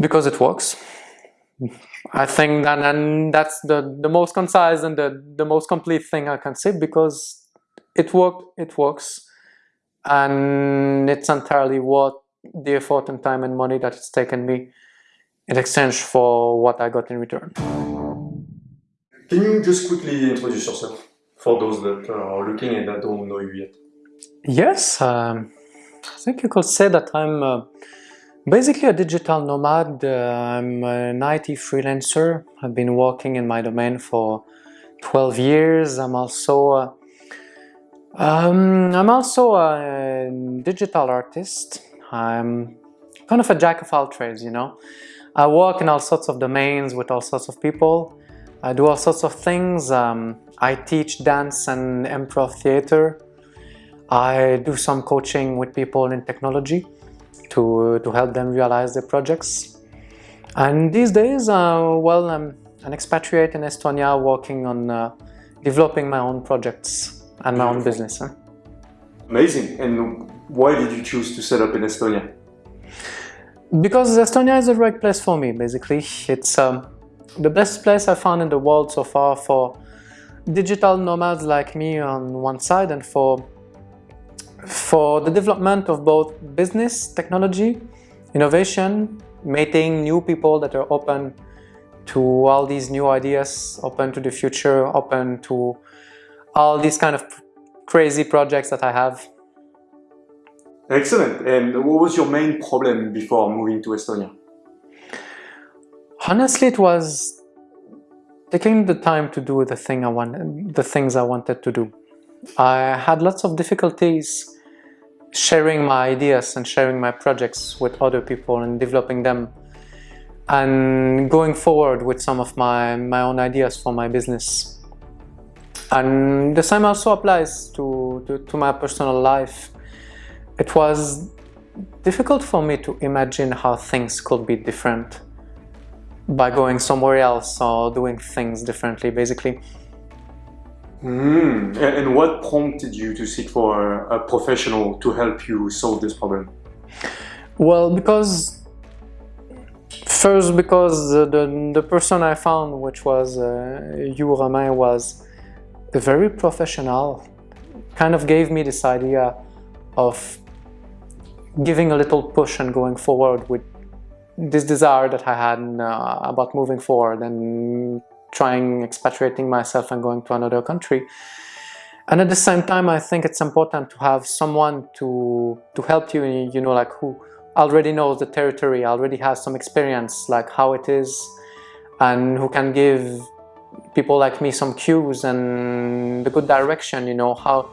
Because it works. I think that and that's the, the most concise and the, the most complete thing I can say because it worked, it works and it's entirely worth the effort and time and money that it's taken me in exchange for what I got in return. Can you just quickly introduce yourself for those that are looking and that don't know you yet? Yes, um, I think you could say that I'm uh, basically a digital nomad. I'm an IT freelancer. I've been working in my domain for 12 years. I'm also uh, um, I'm also a digital artist. I'm kind of a jack of all trades, you know. I work in all sorts of domains with all sorts of people. I do all sorts of things. Um, I teach dance and improv theater. I do some coaching with people in technology to, to help them realize their projects. And these days, uh, well, I'm an expatriate in Estonia working on uh, developing my own projects and my own business. Huh? Amazing. And why did you choose to set up in Estonia? Because Estonia is the right place for me, basically. It's um, the best place I found in the world so far for digital nomads like me on one side and for for the development of both business, technology, innovation, meeting new people that are open to all these new ideas, open to the future, open to all these kind of crazy projects that I have. Excellent. And what was your main problem before moving to Estonia? Honestly, it was taking the time to do the thing I wanted, the things I wanted to do. I had lots of difficulties sharing my ideas and sharing my projects with other people and developing them and going forward with some of my, my own ideas for my business. And the same also applies to, to, to my personal life. It was difficult for me to imagine how things could be different by going somewhere else or doing things differently, basically. Mm. And what prompted you to seek for a professional to help you solve this problem? Well, because first because the, the person I found, which was uh, you, Romain, was a very professional, kind of gave me this idea of giving a little push and going forward with this desire that I had uh, about moving forward and trying expatriating myself and going to another country. And at the same time, I think it's important to have someone to, to help you, you know, like who already knows the territory, already has some experience, like how it is, and who can give people like me some cues and the good direction, you know, how,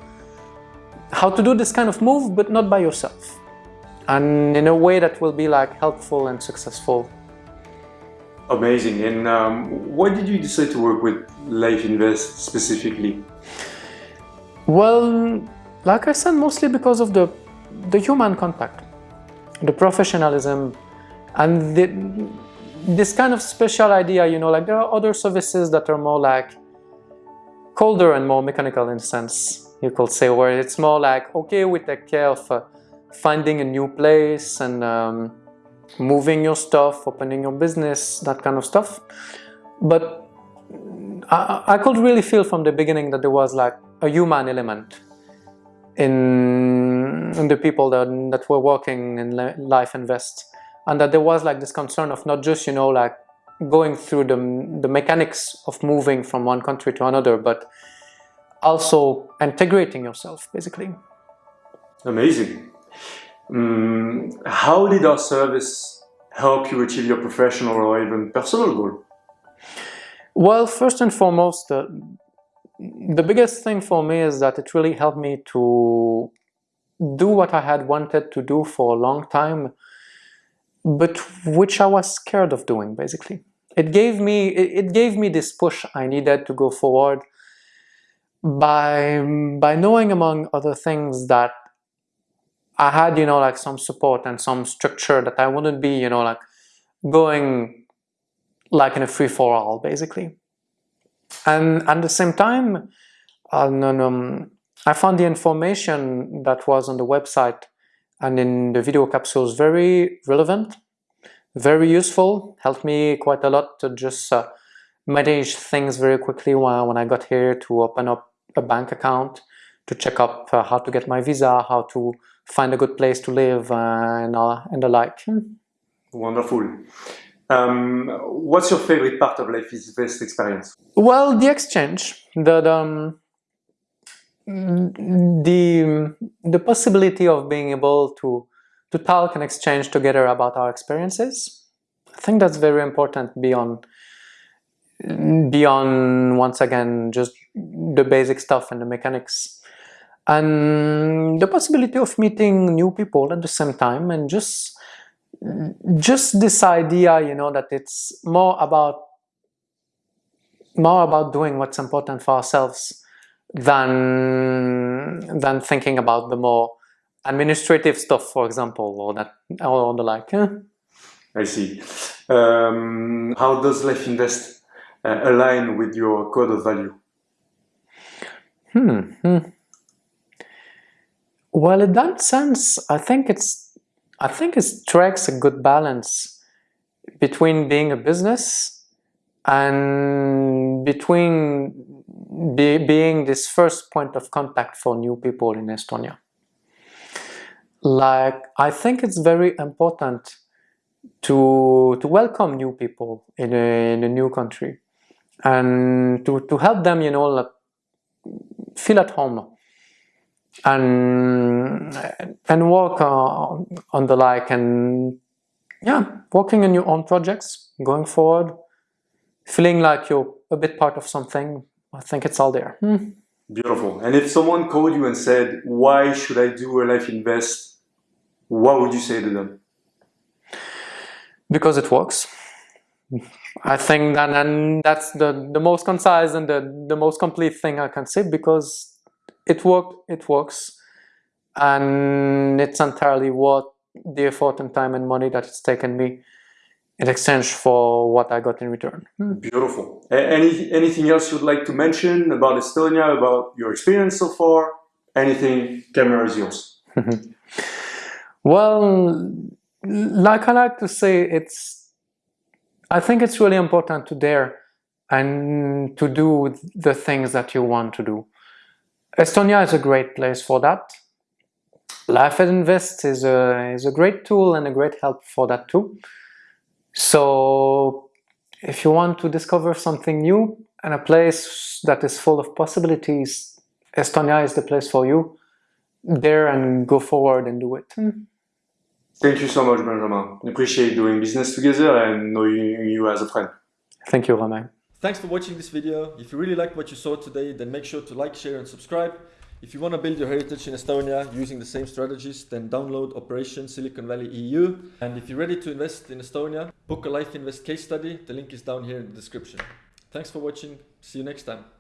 how to do this kind of move, but not by yourself. And in a way that will be like helpful and successful Amazing. And um, why did you decide to work with Life Invest specifically? Well, like I said, mostly because of the, the human contact, the professionalism, and the, this kind of special idea, you know, like there are other services that are more like colder and more mechanical in a sense, you could say, where it's more like, okay, we take care of uh, finding a new place and um, moving your stuff, opening your business, that kind of stuff. But I, I could really feel from the beginning that there was like a human element in, in the people that, that were working in Life Invest and that there was like this concern of not just, you know, like going through the, the mechanics of moving from one country to another, but also integrating yourself, basically. Amazing. Um, how did our service help you achieve your professional or even personal goal? Well, first and foremost, uh, the biggest thing for me is that it really helped me to do what I had wanted to do for a long time, but which I was scared of doing, basically. It gave me, it gave me this push I needed to go forward by, by knowing, among other things, that I had, you know, like some support and some structure that I wouldn't be, you know, like going like in a free-for-all, basically. And at the same time, um, I found the information that was on the website and in the video capsules very relevant, very useful, helped me quite a lot to just uh, manage things very quickly when, when I got here to open up a bank account, to check up uh, how to get my visa, how to find a good place to live uh, and, uh, and the like. Wonderful. Um, what's your favorite part of Life is Invest experience? Well, the exchange, the, the, um, the, the possibility of being able to, to talk and exchange together about our experiences. I think that's very important beyond beyond once again just the basic stuff and the mechanics and the possibility of meeting new people at the same time and just just this idea you know that it's more about more about doing what's important for ourselves than than thinking about the more administrative stuff for example or that or the like I see. Um, how does Life Invest uh, align with your code of value? Hmm, hmm. Well in that sense I think it's I think it strikes a good balance between being a business and between be, being this first point of contact for new people in Estonia. Like, I think it's very important to, to welcome new people in a, in a new country and to, to help them, you know, like, feel at home and and work uh, on the like and yeah working on your own projects going forward feeling like you're a bit part of something I think it's all there. Hmm. beautiful. And if someone called you and said why should I do a life invest? what would you say to them? Because it works. I think that and that's the the most concise and the the most complete thing I can say because it worked, it works, and it's entirely worth the effort and time and money that it's taken me in exchange for what I got in return. Hmm. Beautiful. Any, anything else you'd like to mention about Estonia, about your experience so far? Anything, camera is yours. well, like I like to say, it's, I think it's really important to dare and to do the things that you want to do. Estonia is a great place for that. Life at Invest is a, is a great tool and a great help for that too. So if you want to discover something new and a place that is full of possibilities, Estonia is the place for you. There and go forward and do it. Mm. Thank you so much, Benjamin. I appreciate doing business together and knowing you as a friend. Thank you, Romain. Thanks for watching this video. If you really liked what you saw today, then make sure to like, share and subscribe. If you want to build your heritage in Estonia using the same strategies, then download Operation Silicon Valley EU. And if you're ready to invest in Estonia, book a Life Invest case study. The link is down here in the description. Thanks for watching. See you next time.